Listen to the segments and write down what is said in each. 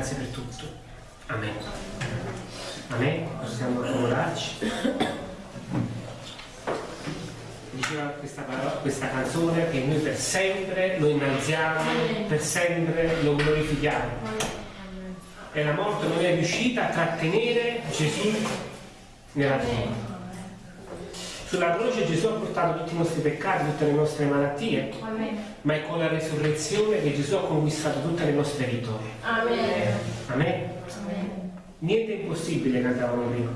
grazie per tutto. Amen. Amen. Possiamo accomodarci. Diceva questa, parola, questa canzone che noi per sempre lo innalziamo, per sempre lo glorifichiamo. E la morte non è riuscita a trattenere Gesù nella tomba. Sulla croce Gesù ha portato tutti i nostri peccati, tutte le nostre malattie, Amen. ma è con la resurrezione che Gesù ha conquistato tutte le nostre vittorie. Amen. Amen. Amen. Niente è impossibile, cantavamo prima.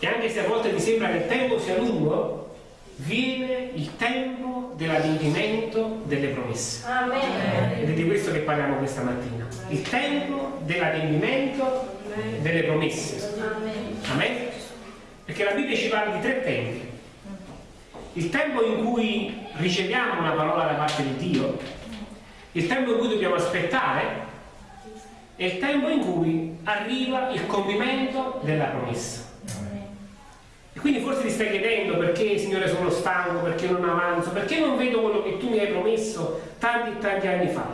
E anche se a volte mi sembra che il tempo sia lungo, viene il tempo dell'adempimento delle promesse. Amen. Ed è di questo che parliamo questa mattina. Il tempo dell'adempimento delle promesse. Amen. Amen. Perché la Bibbia ci parla di tre tempi. Il tempo in cui riceviamo una parola da parte di Dio, il tempo in cui dobbiamo aspettare e il tempo in cui arriva il compimento della promessa. E quindi forse ti stai chiedendo perché Signore sono stanco, perché non avanzo, perché non vedo quello che tu mi hai promesso tanti e tanti anni fa.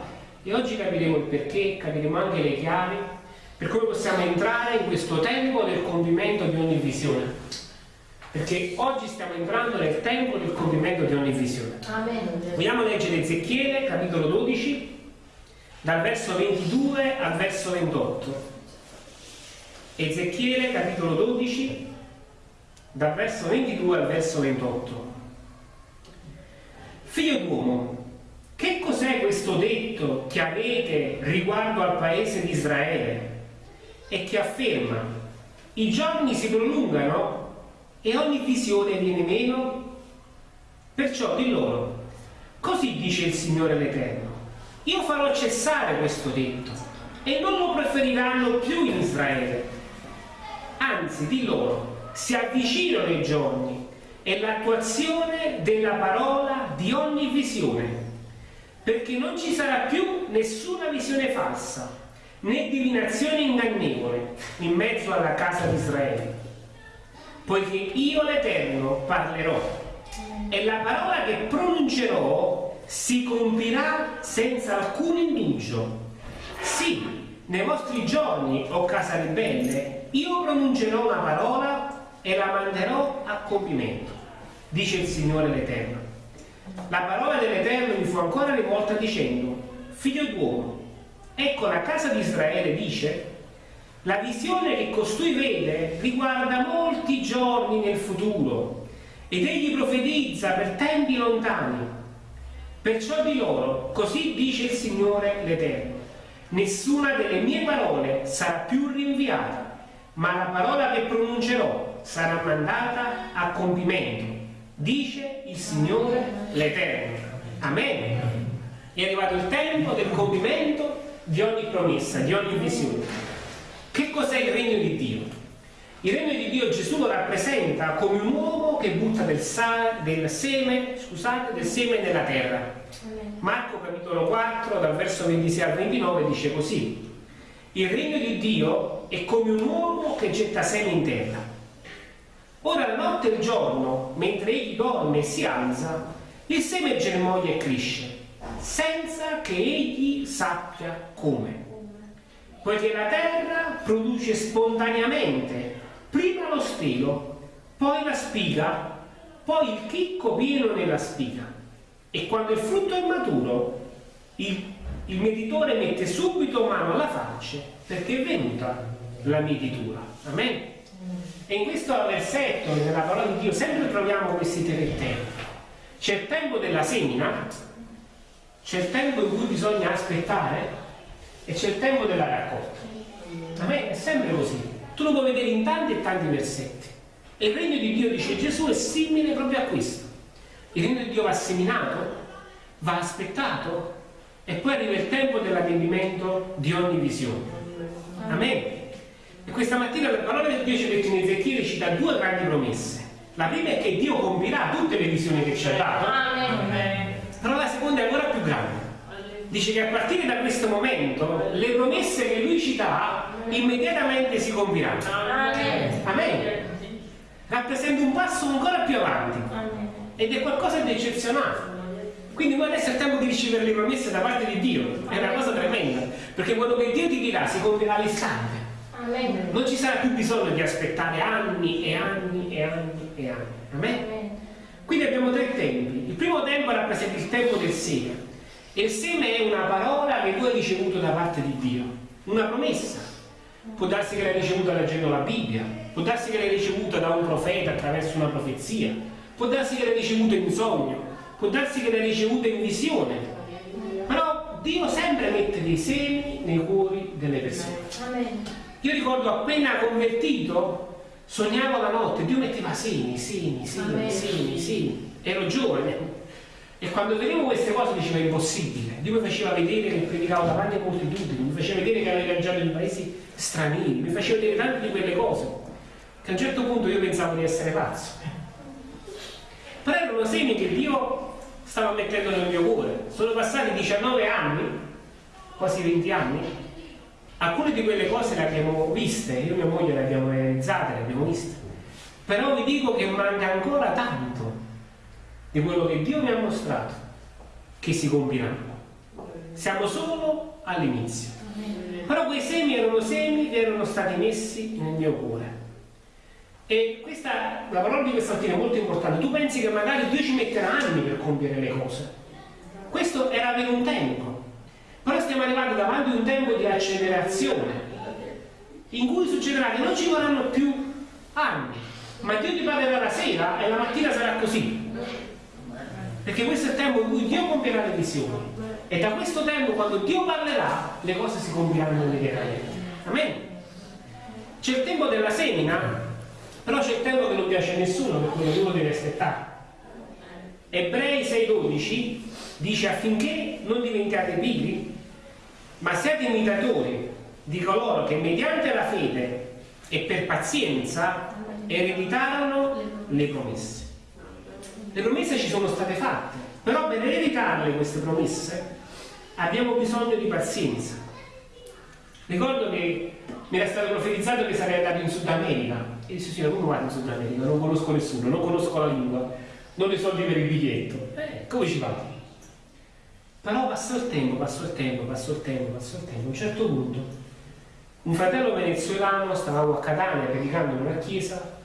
E oggi capiremo il perché, capiremo anche le chiavi per come possiamo entrare in questo tempo del compimento di ogni visione. Perché oggi stiamo entrando nel tempo del compimento di ogni visione. Amen. Vogliamo leggere Ezechiele, capitolo 12, dal verso 22 al verso 28. Ezechiele, capitolo 12, dal verso 22 al verso 28. Figlio d'uomo, che cos'è questo detto che avete riguardo al paese di Israele? E che afferma i giorni si prolungano e ogni visione viene meno? Perciò di loro, così dice il Signore l'Eterno, io farò cessare questo detto e non lo preferiranno più in Israele. Anzi, di loro, si avvicinano i giorni e l'attuazione della parola di ogni visione, perché non ci sarà più nessuna visione falsa né divinazione ingannevole in mezzo alla casa di Israele, poiché io l'Eterno parlerò e la parola che pronuncerò si compirà senza alcun indugio. Sì, nei vostri giorni, o casa ribelle, io pronuncerò una parola e la manderò a compimento, dice il Signore l'Eterno. La parola dell'Eterno mi fu ancora rivolta dicendo, figlio d'uomo, Ecco, la casa di Israele dice, la visione che costui vede riguarda molti giorni nel futuro ed egli profetizza per tempi lontani. Perciò di loro, così dice il Signore l'Eterno, nessuna delle mie parole sarà più rinviata, ma la parola che pronuncerò sarà mandata a compimento, dice il Signore l'Eterno. Amen. È arrivato il tempo del compimento di ogni promessa, di ogni visione. Che cos'è il regno di Dio? Il regno di Dio Gesù lo rappresenta come un uomo che butta del, del, seme, scusate, del seme nella terra. Marco capitolo 4 dal verso 26 al 29 dice così. Il regno di Dio è come un uomo che getta seme in terra. Ora la notte e il giorno, mentre egli dorme e si alza, il seme germoglia e cresce senza che egli sappia come. Poiché la terra produce spontaneamente prima lo stelo, poi la spiga, poi il chicco pieno nella spiga. E quando il frutto è maturo, il, il mietitore mette subito mano alla faccia perché è venuta la mietitura. Amen. E in questo versetto, nella parola di Dio, sempre troviamo questi tre tempi. C'è il tempo della semina, c'è il tempo in cui bisogna aspettare e c'è il tempo della raccolta. A me è sempre così. Tu lo puoi vedere in tanti e tanti versetti. E il regno di Dio, dice Gesù, è simile proprio a questo. Il regno di Dio va seminato, va aspettato e poi arriva il tempo dell'adempimento di ogni visione. Amen. E questa mattina la parola del Dio ci detto in Ezechiele ci dà due grandi promesse. La prima è che Dio compirà tutte le visioni che ci ha dato. Amen. Però la seconda è ancora più grande. Dice che a partire da questo momento le promesse che lui ci dà immediatamente si compiranno. Amen. Amen. Rappresenta un passo ancora più avanti ed è qualcosa di eccezionale. Quindi noi adesso è il tempo di ricevere le promesse da parte di Dio, è una cosa tremenda. perché quello che Dio ti dirà si compierà all'istante. Non ci sarà più bisogno di aspettare anni e anni e anni e anni. Amen? Quindi abbiamo tre tempi. Il primo tempo rappresenta il tempo del seme. E il seme è una parola che tu hai ricevuto da parte di Dio, una promessa. Può darsi che l'hai ricevuta leggendo la Bibbia, può darsi che l'hai ricevuta da un profeta attraverso una profezia, può darsi che l'hai ricevuta in sogno, può darsi che l'hai ricevuta in visione. Però Dio sempre mette dei semi nei cuori delle persone. Io ricordo appena convertito, sognavo la notte, Dio metteva semi, semi, semi, semi, semi. Ero giovane. E quando vedevo queste cose dicevo è impossibile. Dio mi faceva vedere che predicavo davanti a moltitudini, mi faceva vedere che avevo viaggiato in paesi stranieri, mi faceva vedere tante di quelle cose. Che a un certo punto io pensavo di essere pazzo. Però erano semi che Dio stava mettendo nel mio cuore. Sono passati 19 anni, quasi 20 anni, alcune di quelle cose le abbiamo viste, io e mia moglie le abbiamo realizzate, le abbiamo viste. Però vi dico che manca ancora tanto di quello che Dio mi ha mostrato che si compirà. Siamo solo all'inizio. Però quei semi erano semi che erano stati messi nel mio cuore. E questa, la parola di questa mattina è molto importante. Tu pensi che magari Dio ci metterà anni per compiere le cose. Questo era per un tempo. Però stiamo arrivando davanti a un tempo di accelerazione, in cui succederà che non ci vorranno più anni, ma Dio ti parlerà la sera e la mattina sarà così. Perché questo è il tempo in cui Dio compierà le visioni. E da questo tempo, quando Dio parlerà, le cose si compiranno immediatamente. Amen. C'è il tempo della semina, però c'è il tempo che non piace a nessuno, per cui ognuno deve aspettare. Ebrei 6,12 dice affinché non diventiate pigri, ma siate imitatori di coloro che mediante la fede e per pazienza ereditarono le promesse. Le promesse ci sono state fatte, però per ereditarle queste promesse abbiamo bisogno di pazienza. Ricordo che mi era stato profetizzato che sarei andato in Sud America. E dissi, signore, come vado in Sud America? Non conosco nessuno, non conosco la lingua, non ho i soldi per il biglietto. Eh, come ci vado? Però passò il tempo, passò il tempo, passò il tempo, passò il tempo. A un certo punto, un fratello venezuelano, stavamo a Catania predicando in una chiesa,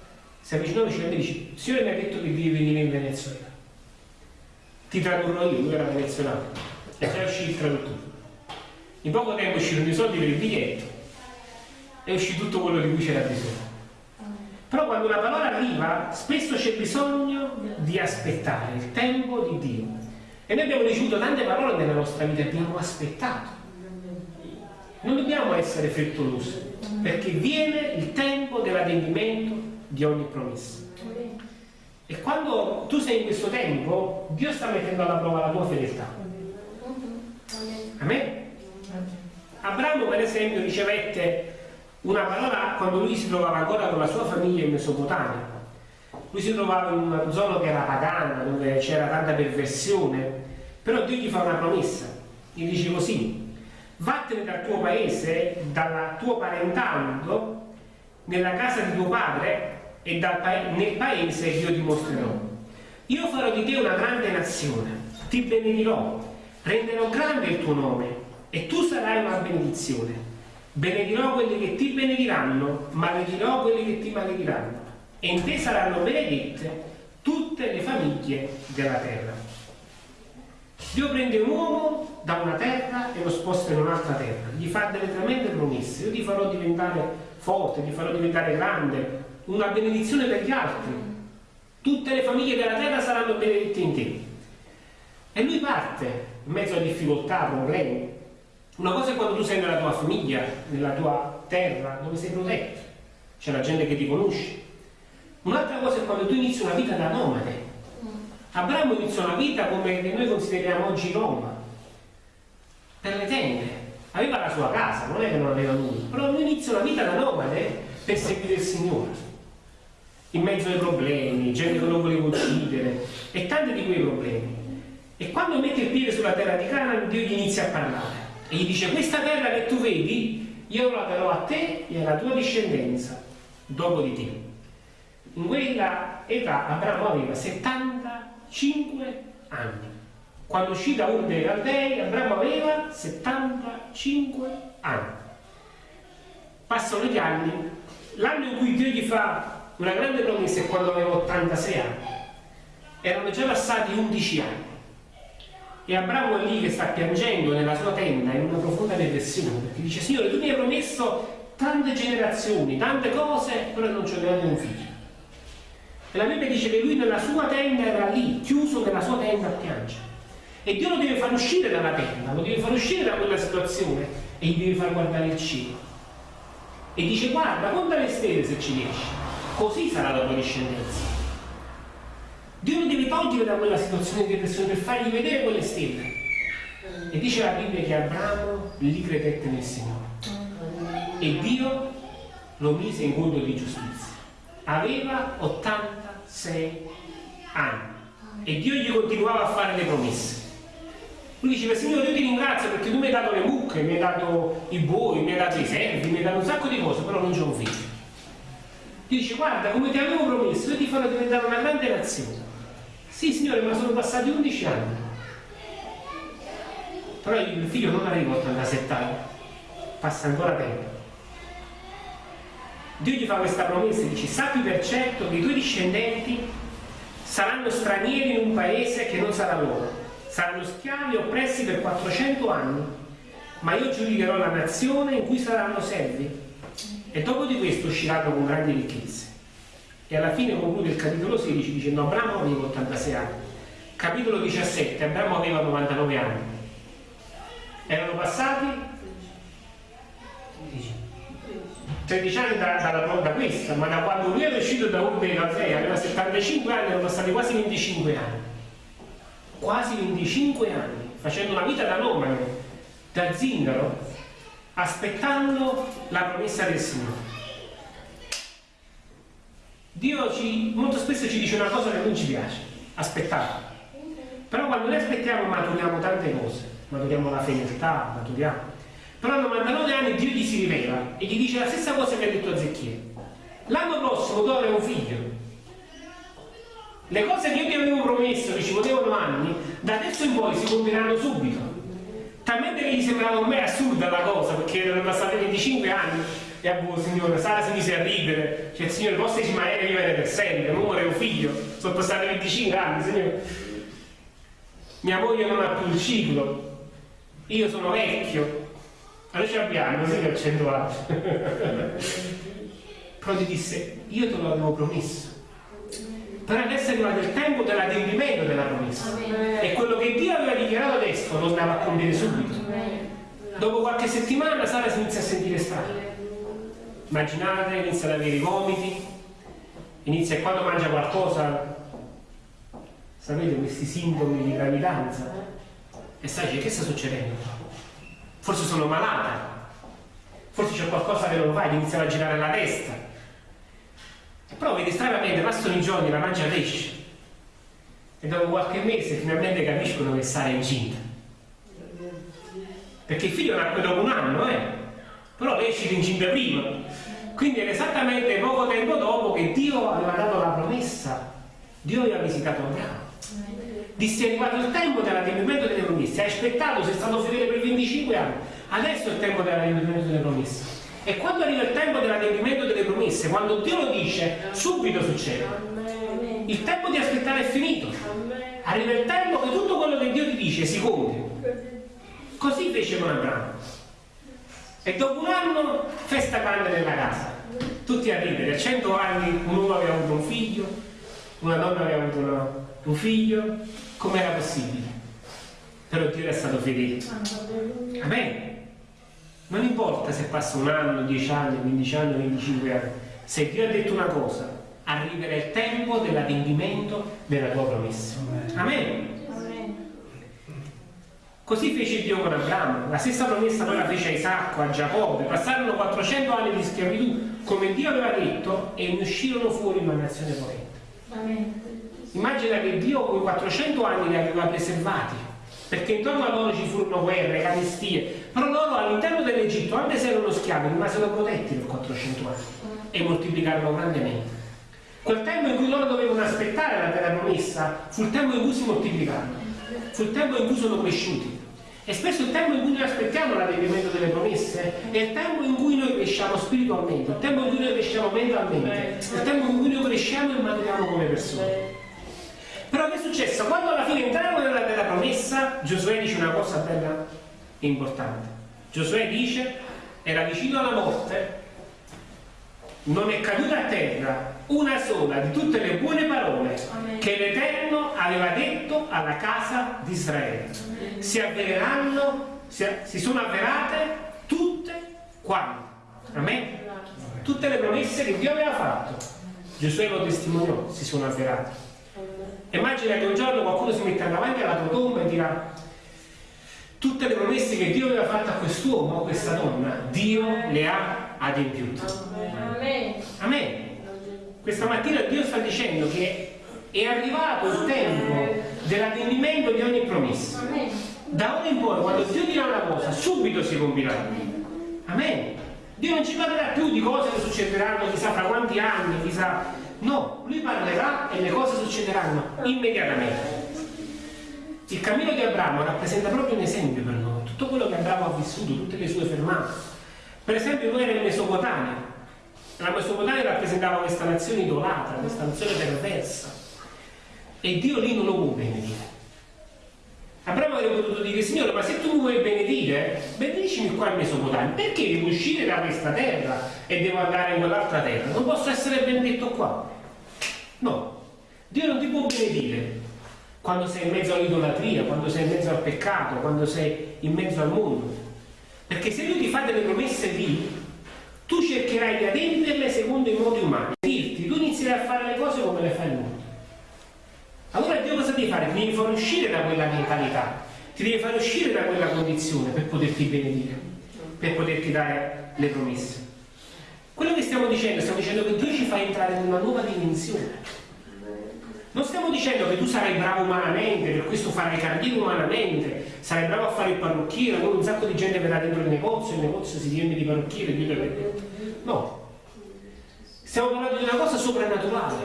si avvicinò vicino e dice, Signore mi ha detto che devi venire in Venezuela. Ti tradurrò io, lui era venezuelano. E già uscì il traduttore. In poco tempo uscirono i soldi per il biglietto e uscì tutto quello di cui c'era bisogno. Però quando una parola arriva, spesso c'è bisogno di aspettare il tempo di Dio. E noi abbiamo ricevuto tante parole nella nostra vita, abbiamo aspettato. Non dobbiamo essere frettolosi, perché viene il tempo dell'adempimento di ogni promessa. E quando tu sei in questo tempo, Dio sta mettendo alla prova la tua fedeltà. Amen? Abramo, per esempio, ricevette una parola quando lui si trovava ancora con la sua famiglia in Mesopotamia. Lui si trovava in una zona che era pagana, dove c'era tanta perversione, però Dio gli fa una promessa. Gli dice così, vattene dal tuo paese, dal tuo parentado, nella casa di tuo padre e pa- nel paese io ti mostrerò. Io farò di te una grande nazione, ti benedirò, renderò grande il tuo nome e tu sarai una benedizione. Benedirò quelli che ti benediranno, maledirò quelli che ti malediranno. E in te saranno benedette tutte le famiglie della terra. Dio prende un uomo da una terra e lo sposta in un'altra terra, gli fa delle tremende promesse. Io ti farò diventare forte, ti farò diventare grande, una benedizione per gli altri. Tutte le famiglie della terra saranno benedette in te. E lui parte in mezzo a difficoltà, problemi. Una cosa è quando tu sei nella tua famiglia, nella tua terra, dove sei protetto, c'è la gente che ti conosce. Un'altra cosa è quando tu inizi una vita da nomade. Abramo iniziò una vita come noi consideriamo oggi Roma, per le tende. Aveva la sua casa, non è che non aveva nulla, però lui inizia una vita da nomade per seguire il Signore. In mezzo ai problemi, gente che non voleva uccidere e tanti di quei problemi. E quando mette il piede sulla terra di Canaan, Dio gli inizia a parlare e gli dice: Questa terra che tu vedi, io la darò a te e alla tua discendenza dopo di te. In quella età Abramo aveva 75 anni. Quando uscì da Ur dei Caldei, Abramo aveva 75 anni. Passano gli anni, l'anno in cui Dio gli fa una grande promessa è quando aveva 86 anni. Erano già passati 11 anni. E Abramo è lì che sta piangendo nella sua tenda in una profonda depressione, perché dice, Signore, tu mi hai promesso tante generazioni, tante cose, però non c'è neanche un figlio. E la Bibbia dice che lui nella sua tenda era lì, chiuso nella sua tenda a piangere. E Dio lo deve far uscire dalla tenda, lo deve far uscire da quella situazione e gli deve far guardare il cielo. E dice guarda, conta le stelle se ci riesci, così sarà la tua discendenza. Dio lo deve togliere da quella situazione di depressione per fargli vedere quelle stelle. E dice la Bibbia che Abramo lì credette nel Signore. E Dio lo mise in conto di giustizia. Aveva 86 anni e Dio gli continuava a fare le promesse. Lui diceva, Signore, io ti ringrazio perché tu mi hai dato le mucche, mi hai dato i buoi, mi hai dato i servi, mi hai dato un sacco di cose, però non c'è un figlio. Dice, guarda, come ti avevo promesso, io ti farò diventare una grande nazione. Sì, Signore, ma sono passati 11 anni. Però il figlio non arriva a 87 anni, passa ancora tempo. Dio gli fa questa promessa e dice, sappi per certo che i tuoi discendenti saranno stranieri in un paese che non sarà loro, saranno schiavi oppressi per 400 anni, ma io giudicherò la nazione in cui saranno servi e dopo di questo usciranno con grandi ricchezze. E alla fine conclude il capitolo 16 dicendo Abramo aveva 86 anni. Capitolo 17, Abramo aveva 99 anni. Erano passati 13 anni da, da, da, questa, ma da quando lui era uscito da Ur dei Caldei, aveva 75 anni, erano passati quasi 25 anni. Quasi 25 anni, facendo una vita da nomade, da zingaro, aspettando la promessa del Signore. Dio ci, molto spesso ci dice una cosa che non ci piace, aspettare. Però quando noi aspettiamo maturiamo tante cose, maturiamo la fedeltà, maturiamo però a 99 anni Dio gli si rivela e gli dice la stessa cosa che ha detto a Zecchiere. L'anno prossimo tu avrai un figlio. Le cose che io ti avevo promesso che ci volevano anni, da adesso in poi si compieranno subito. Talmente che gli sembrava a me assurda la cosa, perché erano passati 25 anni e a voi, signore, Sara si mise a ridere, cioè il signore, posso rimanere vivere per sempre, non vorrei un figlio, sono passati 25 anni, signore. Mia moglie non ha più il ciclo, io sono vecchio, noi ci abbiamo, così che accendo altro. Però ti disse, io te lo avevo promesso. Però adesso è arrivato il tempo dell'adempimento della promessa. E quello che Dio aveva adesso lo andava a compiere subito. Dopo qualche settimana Sara si inizia a sentire strana. Immaginate, inizia ad avere i vomiti, inizia e quando mangia qualcosa, sapete questi sintomi di gravidanza, e sai che sta succedendo? forse sono malata, forse c'è qualcosa che non va, iniziava a girare la testa. Però vedi stranamente, passano i giorni, la mangia pesce e dopo qualche mese finalmente capiscono che Sara è incinta. Perché il figlio nacque dopo un anno, eh? però lei è uscita incinta prima. Quindi era esattamente poco tempo dopo che Dio aveva dato la promessa. Dio aveva visitato Abramo disse è arrivato il tempo dell'adempimento delle promesse, hai aspettato, sei stato fedele per 25 anni, adesso è il tempo dell'adempimento delle promesse. E quando arriva il tempo dell'adempimento delle promesse, quando Dio lo dice, subito succede. Il tempo di aspettare è finito. Arriva il tempo che tutto quello che Dio ti dice si compie. Così fece con Abramo. E dopo un anno, festa grande nella casa. Tutti a ridere. A 100 anni un uomo aveva avuto un figlio, una donna aveva avuto una, un figlio, com'era possibile? Però Dio era stato fedele. Amen. Non importa se passa un anno, 10 anni, 15 anni, 25 anni. Se Dio ha detto una cosa, arriverà il tempo dell'adempimento della tua promessa. Amen. Così fece Dio con Abramo, la stessa promessa poi la fece a Isacco, a Giacobbe, passarono 400 anni di schiavitù, come Dio aveva detto, e ne uscirono fuori una nazione potente. Immagina che Dio con 400 anni li aveva preservati, perché intorno a loro ci furono guerre, carestie, però loro all'interno dell'Egitto, anche se erano schiavi, rimasero protetti per 400 anni e moltiplicarono grandemente. Quel tempo in cui loro dovevano aspettare la terra promessa fu il tempo in cui si moltiplicarono. fu il tempo in cui sono cresciuti. E spesso il tempo in cui noi aspettiamo l'adempimento delle promesse è il tempo in cui noi cresciamo spiritualmente, il tempo in cui noi cresciamo mentalmente, il tempo in cui noi cresciamo e maturiamo come persone. Però che è successo? Quando alla fine entriamo nella terra promessa, Giosuè dice una cosa bella e importante. Giosuè dice, era vicino alla morte, non è caduta a terra una sola di tutte le buone parole Amen. che l'Eterno aveva detto alla casa di Israele. Amen. Si avvereranno, si, si sono avverate tutte quante. Amen. Tutte le promesse che Dio aveva fatto. Giosuè lo testimoniò, si sono avverate. Immagina che un giorno qualcuno si mette davanti alla tua tomba e dirà tutte le promesse che Dio aveva fatto a quest'uomo o a questa donna, Dio le ha adempiute. Amen. Amen. Questa mattina Dio sta dicendo che è arrivato il tempo dell'adempimento di ogni promessa. Da ora in poi, quando Dio dirà una cosa, subito si compirà. Amen. Dio non ci parlerà più di cose che succederanno chissà fra quanti anni, chissà. No, lui parlerà e le cose succederanno immediatamente. Il cammino di Abramo rappresenta proprio un esempio per noi, tutto quello che Abramo ha vissuto, tutte le sue fermate. Per esempio lui era in Mesopotamia, la Mesopotamia rappresentava questa nazione idolatra, questa nazione perversa. E Dio lì non lo può benedire. Abramo avrebbe potuto dire, Signore, ma se tu mi vuoi benedire, benedicimi qua in Mesopotamia. Perché devo uscire da questa terra e devo andare in quell'altra terra? Non posso essere benedetto qua. No, Dio non ti può benedire quando sei in mezzo all'idolatria, quando sei in mezzo al peccato, quando sei in mezzo al mondo. Perché se Lui ti fa delle promesse lì, tu cercherai di adempierle secondo i modi umani. Dirti, tu inizierai a fare le cose come le fai il mondo. Allora Dio cosa devi fare? Ti devi far uscire da quella mentalità, ti devi far uscire da quella condizione per poterti benedire, per poterti dare le promesse. Quello che stiamo dicendo, stiamo dicendo che Dio ci fa entrare in una nuova dimensione. Non stiamo dicendo che tu sarai bravo umanamente, per questo farai carriera umanamente, sarai bravo a fare il parrucchiere, allora un sacco di gente verrà dentro il negozio, il negozio si riempie di parrucchiere, Dio detto. No. Stiamo parlando di una cosa soprannaturale.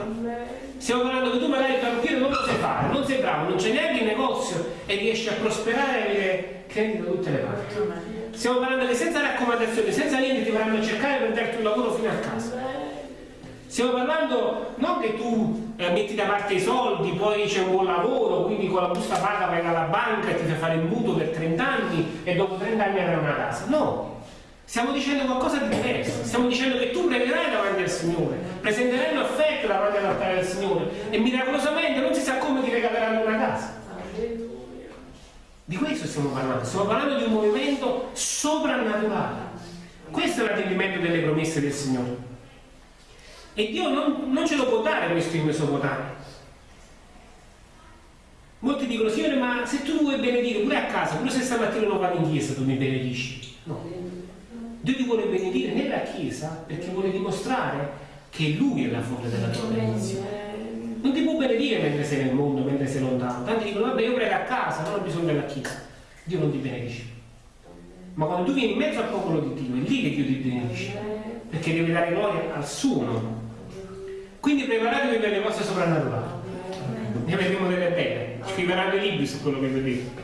Stiamo parlando che tu magari il parrucchiere non lo sai fare, non sei bravo, non c'è neanche il negozio e riesci a prosperare e avere clienti da tutte le parti. Stiamo parlando che senza raccomandazioni, senza niente ti verranno a cercare per darti un lavoro fino a casa. Stiamo parlando non che tu eh, metti da parte i soldi, poi c'è un buon lavoro, quindi con la busta paga vai alla banca e ti fai fare il mutuo per 30 anni e dopo 30 anni avrai una casa. No, stiamo dicendo qualcosa di diverso, stiamo dicendo che tu pregherai davanti al Signore, presenterai un affetto davanti all'altare del Signore e miracolosamente non si sa come ti regaleranno una casa. Di questo stiamo parlando, stiamo parlando di un movimento soprannaturale. Questo è l'adempimento delle promesse del Signore. E Dio non, non ce lo può dare questo in Mesopotamia. Molti dicono, Signore, ma se tu vuoi benedire pure a casa, pure se stamattina non vado in chiesa, tu mi benedici. No. Dio ti vuole benedire nella chiesa perché vuole dimostrare che Lui è la fonte della tua benedizione. Non ti può benedire mentre sei nel mondo, mentre sei lontano. Tanti dicono, vabbè, io prego a casa, non ho bisogno della chiesa. Dio non ti benedice. Ma quando tu vieni in mezzo al popolo di Dio, è lì che Dio ti benedice. Perché devi dare gloria al suo nome. Quindi preparatevi per le cose soprannaturali. Ne vedremo delle belle. Scriveranno i libri su quello che vedete.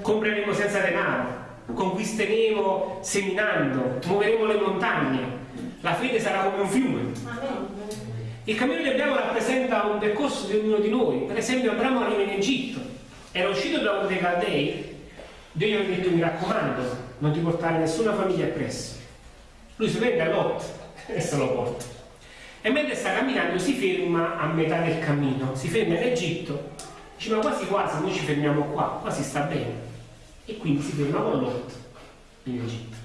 Compreremo senza denaro, conquisteremo seminando, muoveremo le montagne. La fede sarà come un fiume. Il cammino di Abramo rappresenta un percorso di ognuno di noi. Per esempio Abramo arriva in Egitto, era uscito da un dei Caldei, Dio gli ha detto mi raccomando, non ti portare nessuna famiglia appresso. Lui si prende a Lot e se lo porta e mentre sta camminando si ferma a metà del cammino, si ferma in Egitto, dice ma quasi quasi noi ci fermiamo qua, qua si sta bene e quindi si ferma con Lot in Egitto.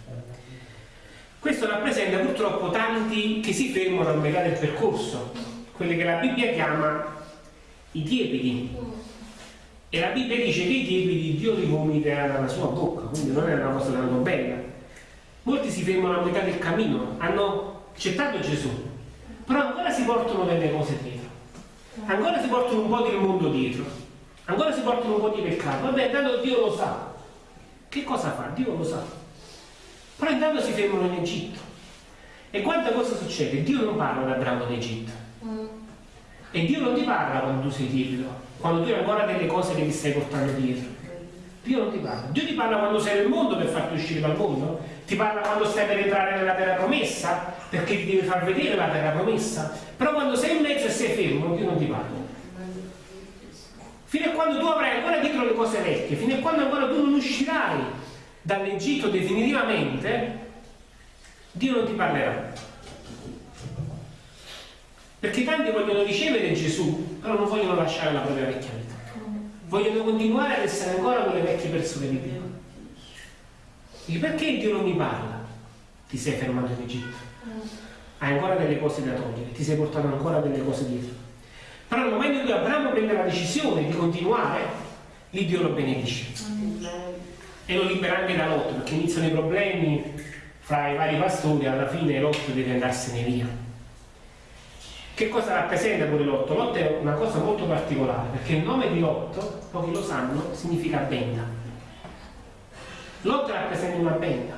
Questo rappresenta purtroppo tanti che si fermano a metà del percorso, quelli che la Bibbia chiama i tiepidi. E la Bibbia dice che i tiepidi Dio li vomita dalla sua bocca, quindi non è una cosa tanto bella. Molti si fermano a metà del cammino, hanno accettato Gesù, però ancora si portano delle cose dietro, ancora si portano un po' del mondo dietro, ancora si portano un po' di peccato, vabbè, intanto Dio lo sa. Che cosa fa? Dio lo sa. Però intanto si fermano in Egitto. E quanta cosa succede? Dio non parla da bravo d'Egitto. E Dio non ti parla quando tu sei timido, quando tu hai ancora delle cose che ti stai portando dietro. Dio non ti parla. Dio ti parla quando sei nel mondo per farti uscire dal mondo. Ti parla quando stai per entrare nella terra promessa, perché ti deve far vedere la terra promessa. Però quando sei in mezzo e sei fermo, Dio non ti parla. Fino a quando tu avrai ancora dietro le cose vecchie, fino a quando ancora tu non uscirai dall'Egitto definitivamente, Dio non ti parlerà. Perché tanti vogliono ricevere Gesù, però non vogliono lasciare la propria vecchia vita. Vogliono continuare ad essere ancora quelle vecchie persone di Dio. Dici, perché Dio non mi parla? Ti sei fermato in Egitto. Hai ancora delle cose da togliere, ti sei portato ancora delle cose dietro. Però nel momento in cui Abramo prende la decisione di continuare, lì Dio lo benedice. E lo libera anche da Lot, perché iniziano i problemi fra i vari pastori, alla fine Lot deve andarsene via. Che cosa rappresenta pure Lot? Lot è una cosa molto particolare, perché il nome di Lot, pochi lo sanno, significa benda. Lot rappresenta una benda.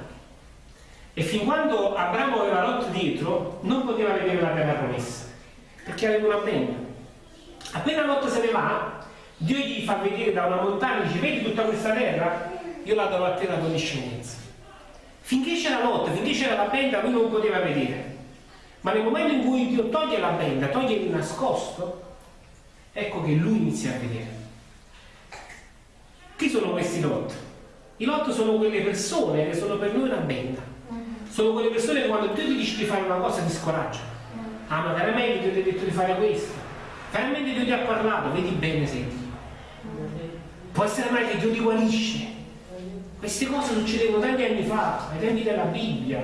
E fin quando Abramo aveva Lot dietro, non poteva vedere la terra promessa, perché aveva una benda. Appena Lot se ne va, Dio gli fa vedere da una montagna, dice, vedi tutta questa terra? Io la do a te la tua discendenza. Finché c'era Lot, finché c'era la benda, lui non poteva vedere. Ma nel momento in cui Dio toglie la benda, toglie il nascosto, ecco che lui inizia a vedere. Chi sono questi Lot? I Lot sono quelle persone che sono per noi una benda. Sono quelle persone che quando Dio ti dice di fare una cosa ti scoraggiano. Ah, ma veramente Dio ti ha detto di fare questo? Veramente Dio ti ha parlato? Vedi bene sei Dio. Può essere mai che Dio ti guarisce. Queste cose succedevano tanti anni fa, ai tempi della Bibbia.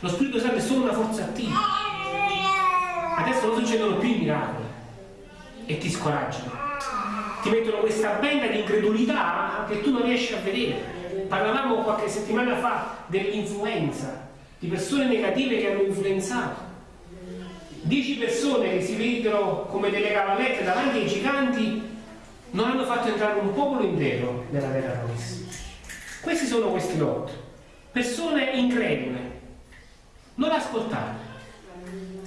Lo Spirito Santo è solo una forza attiva. Adesso non succedono più i miracoli e ti scoraggiano. Ti mettono questa benda di incredulità che tu non riesci a vedere. Parlavamo qualche settimana fa dell'influenza, di persone negative che hanno influenzato. Dieci persone che si vedono come delle cavallette davanti ai giganti non hanno fatto entrare un popolo intero nella terra promessa. Questi sono questi lotti. Persone incredule. Non ascoltare.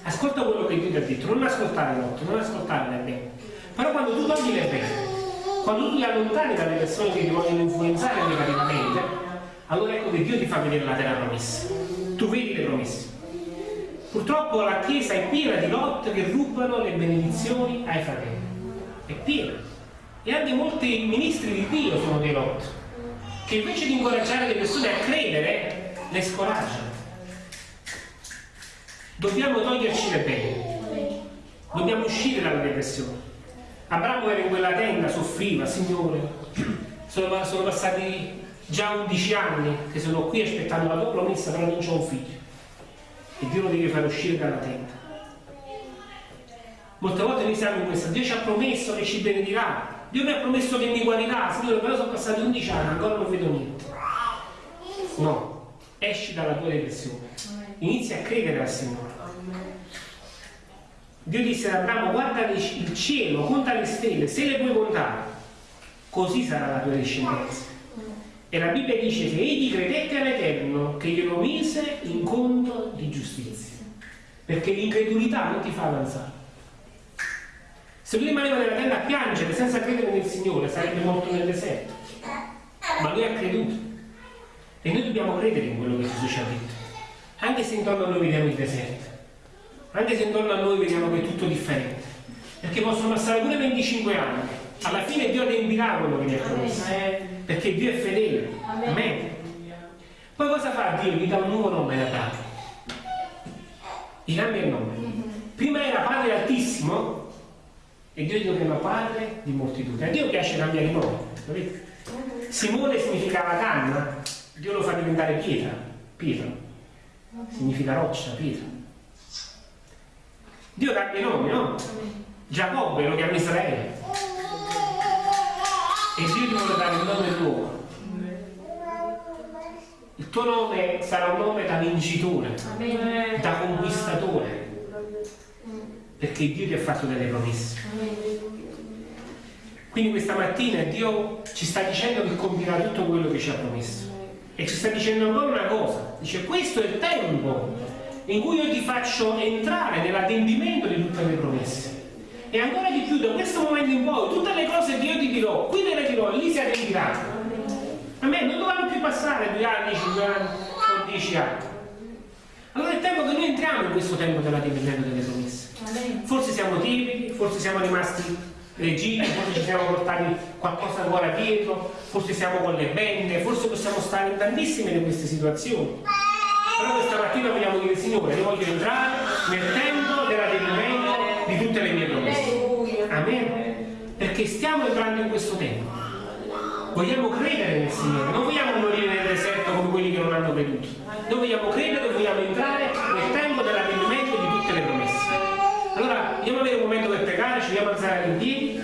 Ascolta quello che Dio ti ha detto, non ascoltare l'otto, non ascoltare le bene. Però quando tu togli le bene, quando tu ti allontani dalle persone che ti vogliono influenzare negativamente, allora ecco che Dio ti fa vedere la terra promessa. Tu vedi le promesse. Purtroppo la Chiesa è piena di lotte che rubano le benedizioni ai fratelli. È piena. E anche molti ministri di Dio sono dei lotti, che invece di incoraggiare le persone a credere, le scoraggiano. Dobbiamo toglierci le pene, dobbiamo uscire dalla depressione. Abramo era in quella tenda, soffriva, Signore, sono, sono passati già 11 anni che sono qui aspettando la tua promessa, però non c'ho un figlio. E Dio lo deve fare uscire dalla tenda. Molte volte noi siamo in questa, Dio ci ha promesso che ci benedirà, Dio mi ha promesso che mi guarirà, Signore, però sono passati 11 anni, ancora non vedo niente. No, esci dalla tua depressione, inizia a credere al Signore. Dio disse ad Abramo, guarda il cielo, conta le stelle, se le puoi contare, così sarà la tua discendenza. E la Bibbia dice che egli credette all'Eterno che glielo mise in conto di giustizia. Perché l'incredulità non ti fa avanzare. Se lui rimaneva nella tenda a piangere senza credere nel Signore, sarebbe morto nel deserto. Ma lui ha creduto. E noi dobbiamo credere in quello che Gesù ci ha detto. Anche se intorno a noi vediamo il deserto. Anche se intorno a noi vediamo che è tutto differente. Perché possono passare pure 25 anni. Alla fine Dio riempirà quello che gli ha promesso. Perché Dio è fedele. Amen. Poi cosa fa Dio? Gli dà un nuovo nome ad Abramo. Gli cambia il nome. Prima era Padre Altissimo e Dio gli chiama padre di moltitudini. A Dio piace cambiare i nomi, capite? Simone significava canna, Dio lo fa diventare pietra, Pietro. Significa roccia, pietra. Dio cambia i nomi, no? Giacobbe lo chiama Israele. E Dio ti vuole dare il nome nuovo. Il tuo nome sarà un nome da vincitore, da conquistatore perché Dio ti ha fatto delle promesse. Quindi questa mattina Dio ci sta dicendo che compirà tutto quello che ci ha promesso. E ci sta dicendo ancora una cosa, dice questo è il tempo in cui io ti faccio entrare nell'adempimento di tutte le promesse. e ancora di più da questo momento in poi tutte le cose che io ti dirò, qui te le dirò, lì si adempiranno. A me non dovranno più passare due anni, cinque anni o dieci anni. Allora è tempo che noi entriamo in questo tempo dell'adempimento delle promesse. Forse siamo timidi, forse siamo rimasti leggiti, forse ci siamo portati qualcosa ancora dietro, forse siamo con le bende, forse possiamo stare in tantissime di queste situazioni. Però questa mattina vogliamo dire Signore, io voglio entrare nel tempo dell'adempimento di tutte le mie promesse. Amen. Perché stiamo entrando in questo tempo. Vogliamo credere nel Signore, non vogliamo morire nel deserto come quelli che non hanno creduto. Noi vogliamo credere, vogliamo entrare nel tempo dell'avvenimento di tutte le promesse. Allora, andiamo a avere un momento per pregare, ci vogliamo alzare in piedi